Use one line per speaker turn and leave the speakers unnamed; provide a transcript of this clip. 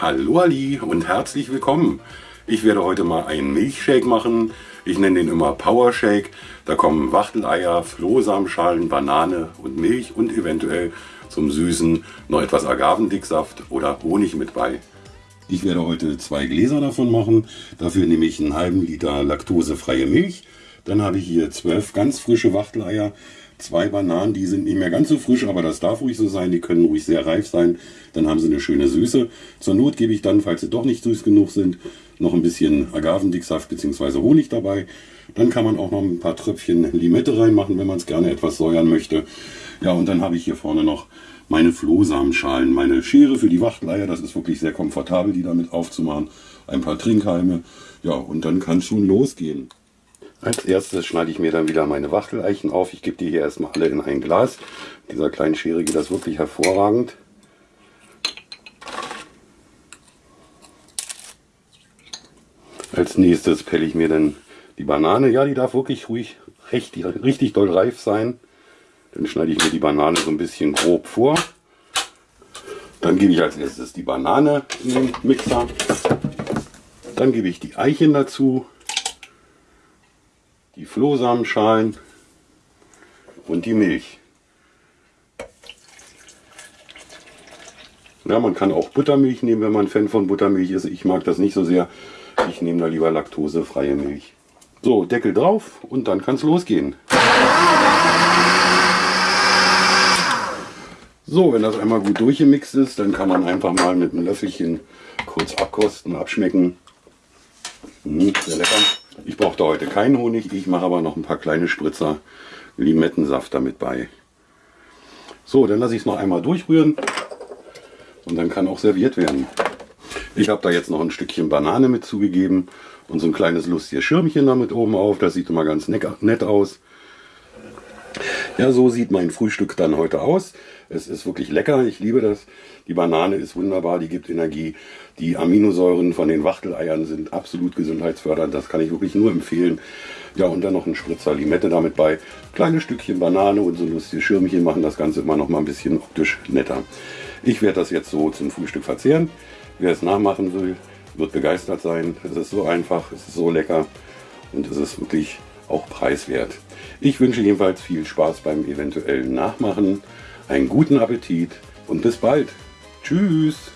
Hallo Ali und herzlich willkommen. Ich werde heute mal einen Milchshake machen. Ich nenne den immer Power Shake. Da kommen Wachteleier, Flohsamenschalen, Banane und Milch und eventuell zum Süßen noch etwas Agavendicksaft oder Honig mit bei. Ich werde heute zwei Gläser davon machen. Dafür nehme ich einen halben Liter laktosefreie Milch. Dann habe ich hier zwölf ganz frische Wachteleier, zwei Bananen, die sind nicht mehr ganz so frisch, aber das darf ruhig so sein, die können ruhig sehr reif sein, dann haben sie eine schöne Süße. Zur Not gebe ich dann, falls sie doch nicht süß genug sind, noch ein bisschen Agavendicksaft bzw. Honig dabei. Dann kann man auch noch ein paar Tröpfchen Limette reinmachen, wenn man es gerne etwas säuern möchte. Ja, und dann habe ich hier vorne noch meine Flohsamenschalen, meine Schere für die Wachteleier. Das ist wirklich sehr komfortabel, die damit aufzumachen. Ein paar Trinkhalme. Ja, und dann kann es schon losgehen. Als erstes schneide ich mir dann wieder meine Wachteleichen auf. Ich gebe die hier erstmal alle in ein Glas. Mit dieser kleinen Schere geht das wirklich hervorragend. Als nächstes pelle ich mir dann die Banane. Ja, die darf wirklich ruhig richtig, richtig doll reif sein. Dann schneide ich mir die Banane so ein bisschen grob vor. Dann gebe ich als erstes die Banane in den Mixer. Dann gebe ich die Eichen dazu die Flohsamenschalen und die Milch. Ja, man kann auch Buttermilch nehmen, wenn man Fan von Buttermilch ist. Ich mag das nicht so sehr. Ich nehme da lieber laktosefreie Milch. So, Deckel drauf und dann kann es losgehen. So, wenn das einmal gut durchgemixt ist, dann kann man einfach mal mit einem Löffelchen kurz abkosten, abschmecken. Mmh, sehr lecker. Ich brauchte heute keinen Honig, ich mache aber noch ein paar kleine Spritzer Limettensaft damit bei. So, dann lasse ich es noch einmal durchrühren und dann kann auch serviert werden. Ich habe da jetzt noch ein Stückchen Banane mit zugegeben und so ein kleines lustiges Schirmchen damit oben auf. Das sieht immer ganz nett aus. Ja, so sieht mein Frühstück dann heute aus. Es ist wirklich lecker, ich liebe das. Die Banane ist wunderbar, die gibt Energie. Die Aminosäuren von den Wachteleiern sind absolut gesundheitsfördernd, das kann ich wirklich nur empfehlen. Ja, und dann noch ein Spritzer Limette damit bei. Kleine Stückchen Banane und so lustige Schirmchen machen das Ganze immer noch mal ein bisschen optisch netter. Ich werde das jetzt so zum Frühstück verzehren. Wer es nachmachen will, wird begeistert sein. Es ist so einfach, es ist so lecker und es ist wirklich auch preiswert. Ich wünsche jedenfalls viel Spaß beim eventuellen Nachmachen, einen guten Appetit und bis bald. Tschüss!